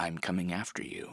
I'm coming after you.